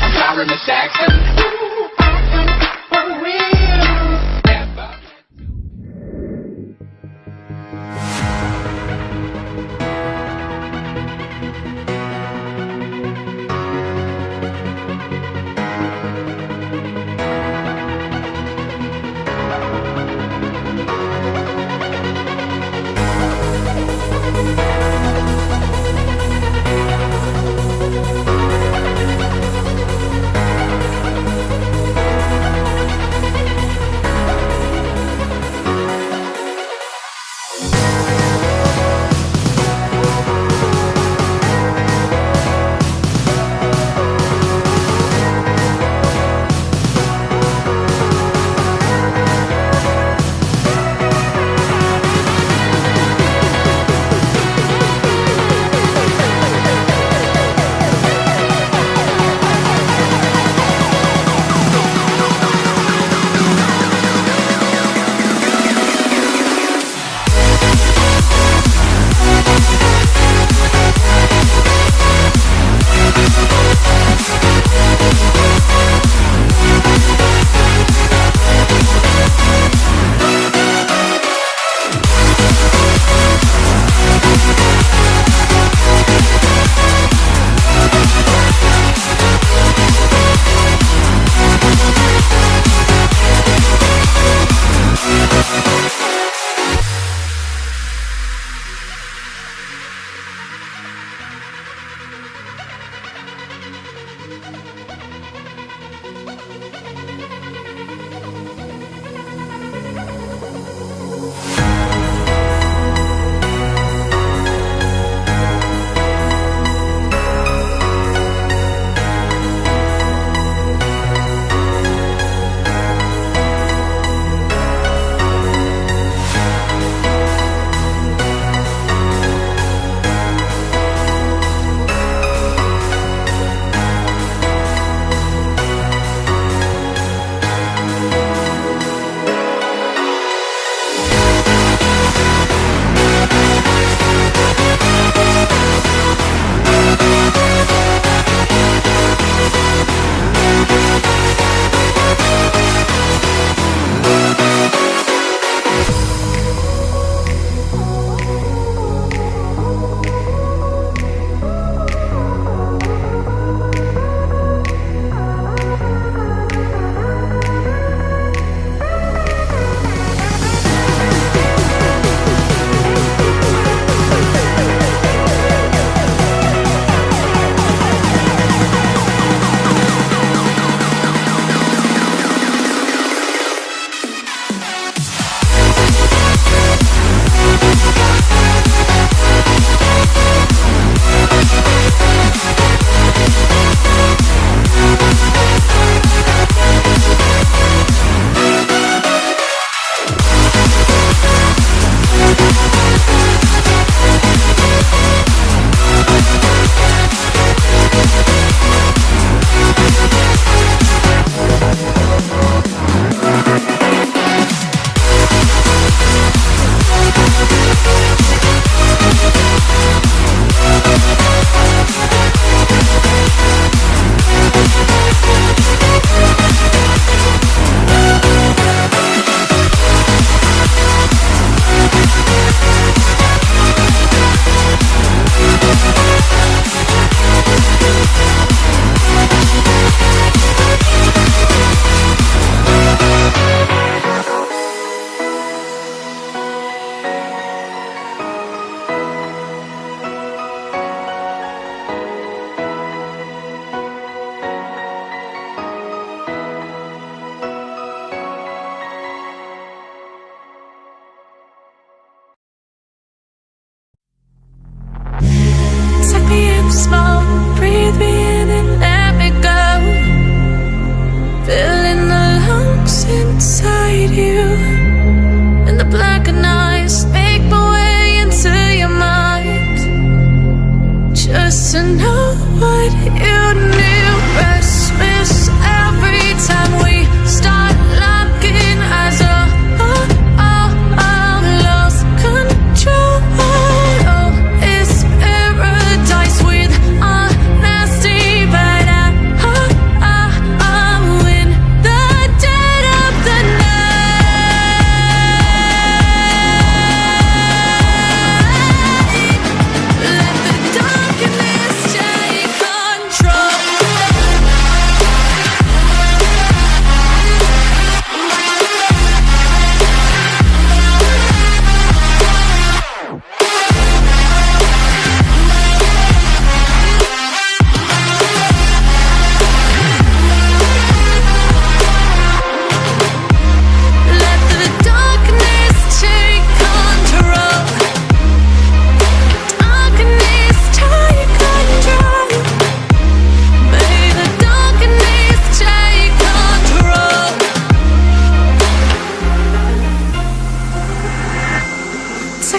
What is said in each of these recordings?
I'm sorry, Miss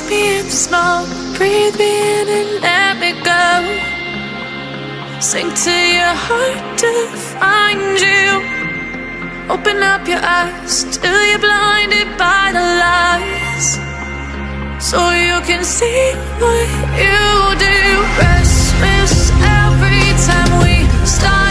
me in the smoke, breathe me in and let me go. Sink to your heart to find you. Open up your eyes till you're blinded by the lies. So you can see what you do. Restless every time we start.